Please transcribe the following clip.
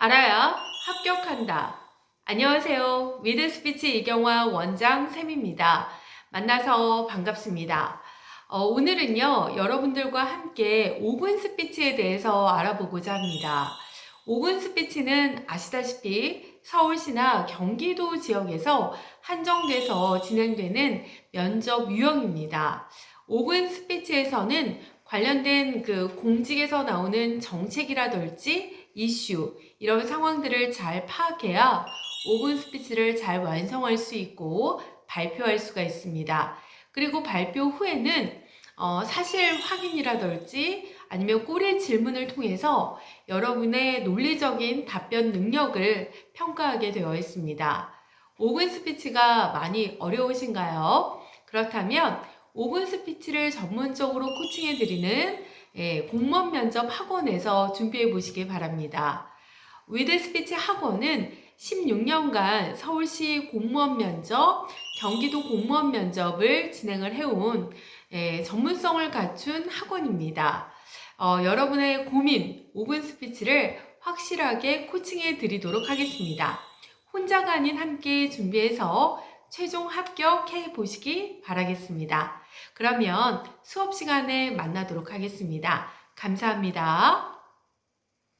알아야 합격한다. 안녕하세요. 위드스피치 이경화 원장 쌤입니다. 만나서 반갑습니다. 어, 오늘은요, 여러분들과 함께 5분 스피치에 대해서 알아보고자 합니다. 5분 스피치는 아시다시피 서울시나 경기도 지역에서 한정돼서 진행되는 면접 유형입니다. 5분 스피치에서는 관련된 그 공직에서 나오는 정책이라든지 이슈, 이런 상황들을 잘 파악해야 5분 스피치를 잘 완성할 수 있고 발표할 수가 있습니다. 그리고 발표 후에는 어, 사실 확인이라든지 아니면 꼬리 질문을 통해서 여러분의 논리적인 답변 능력을 평가하게 되어 있습니다. 5분 스피치가 많이 어려우신가요? 그렇다면 5분 스피치를 전문적으로 코칭해 드리는 예, 공무원 면접 학원에서 준비해 보시기 바랍니다. 위드 스피치 학원은 16년간 서울시 공무원 면접, 경기도 공무원 면접을 진행을 해온 예, 전문성을 갖춘 학원입니다. 어, 여러분의 고민 5분 스피치를 확실하게 코칭해 드리도록 하겠습니다. 혼자가 아닌 함께 준비해서 최종 합격해 보시기 바라겠습니다. 그러면 수업 시간에 만나도록 하겠습니다. 감사합니다.